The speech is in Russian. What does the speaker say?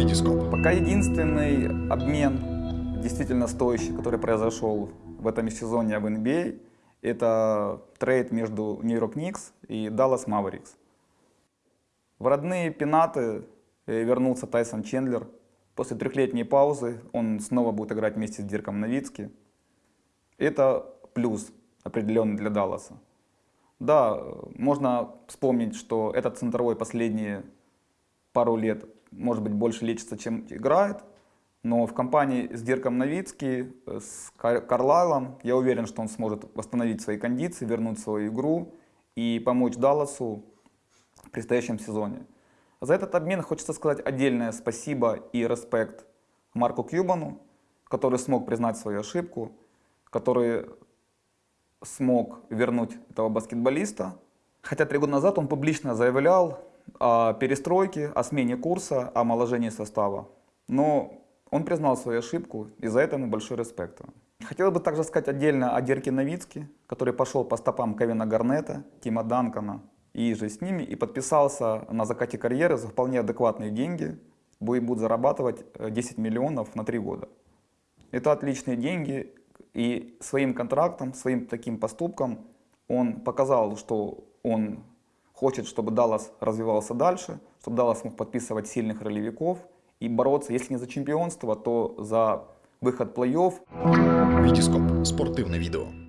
Витископ. Пока единственный обмен действительно стоящий, который произошел в этом сезоне в NBA, это трейд между York Knicks и Dallas Mavericks. В родные пенаты э, вернулся Тайсон Чендлер. После трехлетней паузы он снова будет играть вместе с Дирком Новицки. Это плюс определенный для Далласа. Да, можно вспомнить, что этот центровой последние пару лет, может быть, больше лечится, чем играет. Но в компании с Дирком Новицки, э, с Карлайлом, я уверен, что он сможет восстановить свои кондиции, вернуть свою игру и помочь Далласу в предстоящем сезоне. За этот обмен хочется сказать отдельное спасибо и респект Марку Кьюбану, который смог признать свою ошибку, который смог вернуть этого баскетболиста. Хотя три года назад он публично заявлял о перестройке, о смене курса, о омоложении состава. Но он признал свою ошибку, и за это ему большой респект. Хотел бы также сказать отдельно о Дерке Новицке, который пошел по стопам Кевина Гарнета, Тима Данкона и же с ними, и подписался на закате карьеры за вполне адекватные деньги, будет зарабатывать 10 э, миллионов на 3 года. Это отличные деньги, и своим контрактом, своим таким поступком он показал, что он хочет, чтобы Даллас развивался дальше, чтобы Даллас мог подписывать сильных ролевиков и бороться, если не за чемпионство, то за выход в плей-офф. Витископ. Спортивное видео.